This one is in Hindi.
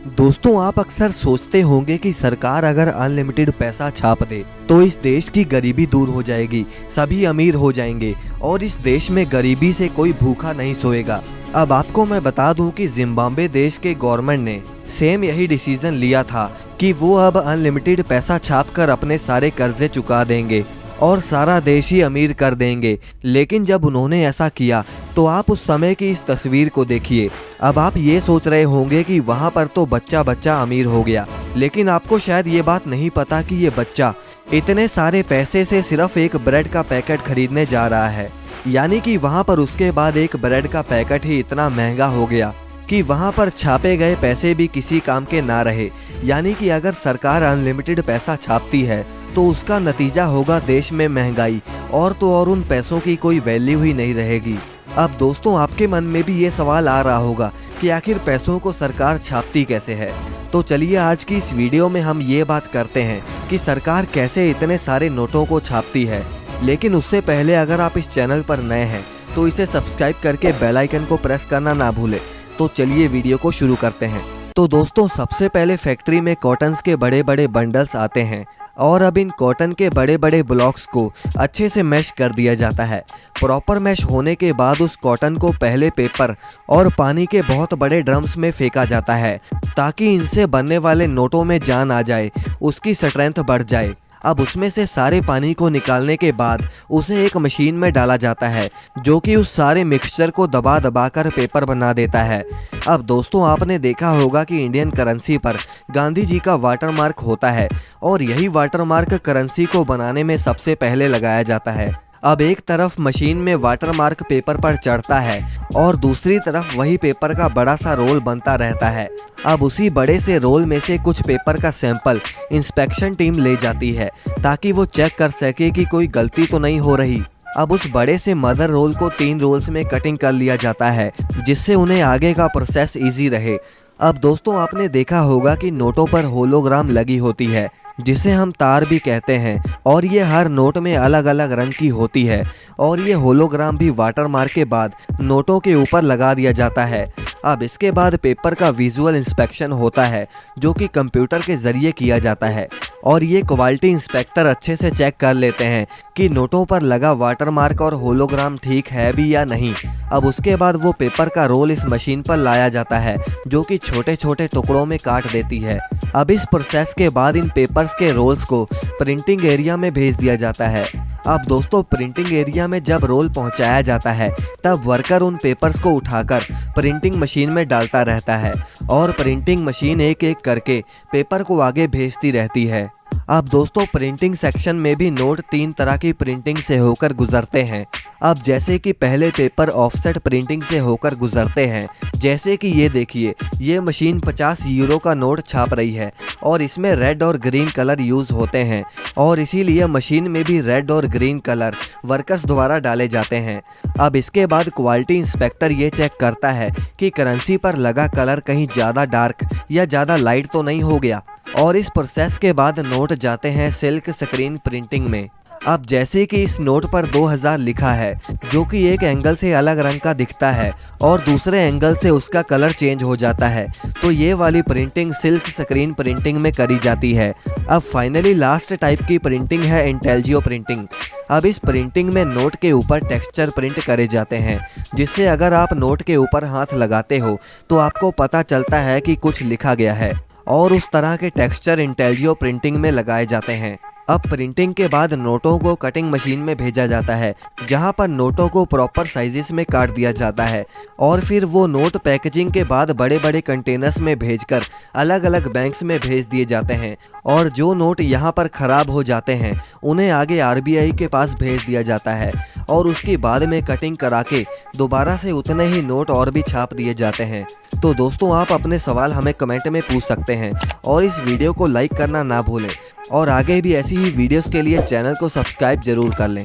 दोस्तों, आप अक्सर सोचते होंगे कि सरकार अगर अनलिमिटेड पैसा छाप दे तो इस देश की गरीबी दूर हो जाएगी, सभी अमीर हो जाएँगे, और इस देश में गरीबी से कोई भूखा नहीं सोएगा। अब आपको मैं बता दूँ कि जिम्बाब्वे देश के गवर्नमेंट ने सेम यही डिसीज़न लिया था कि वो अब अनलिमिटेड पैसा छाप कर अपने सारे कर्जे चुका देंगे। और सारा देश ही अमीर कर देंगे। लेकिन जब उन्होंने ऐसा किया तो आप उस समय की इस तस्वीर को देखिए। अब आप ये सोच रहे होंगे कि वहाँ पर तो बच्चा बच्चा अमीर हो गया। लेकिन आपको शायद ये बात नहीं पता कि ये बच्चा इतने सारे पैसे से सिर्फ़ एक ब्रेड का पैकेट खरीदने जा रहा है। यानी कि वहाँ पर उसके बाद एक ब्रेड का पैकेट ही इतना महँगा हो गया कि वहाँ पर छापे गए पैसे भी किसी काम के ना रहे। यानी कि अगर सरकार अनलिमिटेड पैसा छापती है तो उसका नतीजा होगा देश में महँगाई, और तो और उन पैसों की कोई वैल्यू ही नहीं रहेगी। अब दोस्तों, आपके मन में भी ये सवाल आ रहा होगा कि आखिर पैसों को सरकार छापती कैसे है? तो चलिए आज की इस वीडियो में हम ये बात करते हैं कि सरकार कैसे इतने सारे नोटों को छापती है। लेकिन उससे पहले अगर आप इस चैनल पर नए हैं तो इसे सब्सक्राइब करके बेल आइकन को प्रेस करना ना भूले। तो चलिए वीडियो को शुरू करते हैं। तो दोस्तों, सबसे पहले फैक्ट्री में कॉटन्स के बड़े बड़े बंडल्स आते हैं। और अब इन कॉटन के बड़े बड़े ब्लॉक्स को अच्छे से मैश कर दिया जाता है। प्रॉपर मैश होने के बाद उस कॉटन को पहले पेपर और पानी के बहुत बड़े ड्रम्स में फेंका जाता है, ताकि इनसे बनने वाले नोटों में जान आ जाए, उसकी स्ट्रेंथ बढ़ जाए। अब उसमें से सारे पानी को निकालने के बाद उसे एक मशीन में डाला जाता है, जो कि उस सारे मिक्सचर को दबा दबा कर पेपर बना देता है। अब दोस्तों, आपने देखा होगा कि इंडियन करेंसी पर गांधी जी का वाटरमार्क होता है, और यही वाटरमार्क करेंसी को बनाने में सबसे पहले लगाया जाता है। अब एक तरफ़ मशीन में वाटरमार्क पेपर पर चढ़ता है और दूसरी तरफ़ वही पेपर का बड़ा सा रोल बनता रहता है। अब उसी बड़े से रोल में से कुछ पेपर का सैंपल इंस्पेक्शन टीम ले जाती है ताकि वो चेक कर सके कि कोई गलती तो नहीं हो रही। अब उस बड़े से मदर रोल को तीन रोल्स में कटिंग कर लिया जाता है, जिससे उन्हें आगे का प्रोसेस इजी रहे। अब दोस्तों, आपने देखा होगा कि नोटों पर होलोग्राम लगी होती है। जिसे हम तार भी कहते हैं, और ये हर नोट में अलग अलग रंग की होती है, और ये होलोग्राम भी वाटर मार्क के बाद नोटों के ऊपर लगा दिया जाता है। अब इसके बाद पेपर का विजुअल इंस्पेक्शन होता है, जो कि कंप्यूटर के ज़रिए किया जाता है, और ये क्वालिटी इंस्पेक्टर अच्छे से चेक कर लेते हैं कि नोटों पर लगा वाटरमार्क और होलोग्राम ठीक है भी या नहीं। अब उसके बाद वो पेपर का रोल इस मशीन पर लाया जाता है, जो कि छोटे छोटे टुकड़ों में काट देती है। अब इस प्रोसेस के बाद इन पेपर्स के रोल्स को प्रिंटिंग एरिया में भेज दिया जाता है। अब दोस्तों प्रिंटिंग एरिया में जब रोल पहुँचाया जाता है, तब वर्कर उन पेपर्स को उठाकर प्रिंटिंग मशीन में डालता रहता है और प्रिंटिंग मशीन एक एक करके पेपर को आगे भेजती रहती है। अब दोस्तों प्रिंटिंग सेक्शन में भी नोट तीन तरह की प्रिंटिंग से होकर गुजरते हैं। अब जैसे कि पहले पेपर ऑफसेट प्रिंटिंग से होकर गुजरते हैं, जैसे कि ये देखिए, ये मशीन 50 यूरो का नोट छाप रही है और इसमें रेड और ग्रीन कलर यूज़ होते हैं और इसीलिए मशीन में भी रेड और ग्रीन कलर वर्कर्स द्वारा डाले जाते हैं। अब इसके बाद क्वालिटी इंस्पेक्टर ये चेक करता है कि करेंसी पर लगा कलर कहीं ज़्यादा डार्क या ज़्यादा लाइट तो नहीं हो गया और इस प्रोसेस के बाद नोट जाते हैं सिल्क स्क्रीन प्रिंटिंग में। अब जैसे कि इस नोट पर 2000 लिखा है, जो कि एक एंगल से अलग रंग का दिखता है और दूसरे एंगल से उसका कलर चेंज हो जाता है तो ये वाली प्रिंटिंग सिल्क स्क्रीन प्रिंटिंग में करी जाती है। अब फाइनली लास्ट टाइप की प्रिंटिंग है इंटेलजियो प्रिंटिंग अब इस प्रिंटिंग में नोट के ऊपर टेक्सचर प्रिंट करे जाते हैं, जिससे अगर आप नोट के ऊपर हाथ लगाते हो तो आपको पता चलता है कि कुछ लिखा गया है, और उस तरह के टेक्सचर इंटेलियो प्रिंटिंग में लगाए जाते हैं। अब प्रिंटिंग के बाद नोटों को कटिंग मशीन में भेजा जाता है, जहाँ पर नोटों को प्रॉपर साइजेस में काट दिया जाता है और फिर वो नोट पैकेजिंग के बाद बड़े बड़े कंटेनर्स में भेजकर अलग अलग बैंक्स में भेज दिए जाते हैं और जो नोट यहाँ पर ख़राब हो जाते हैं, उन्हें आगे आरबीआई के पास भेज दिया जाता है और उसके बाद में कटिंग करा के दोबारा से उतने ही नोट और भी छाप दिए जाते हैं। तो दोस्तों, आप अपने सवाल हमें कमेंट में पूछ सकते हैं और इस वीडियो को लाइक करना ना भूलें। और आगे भी ऐसी ही वीडियोस के लिए चैनल को सब्सक्राइब ज़रूर कर लें।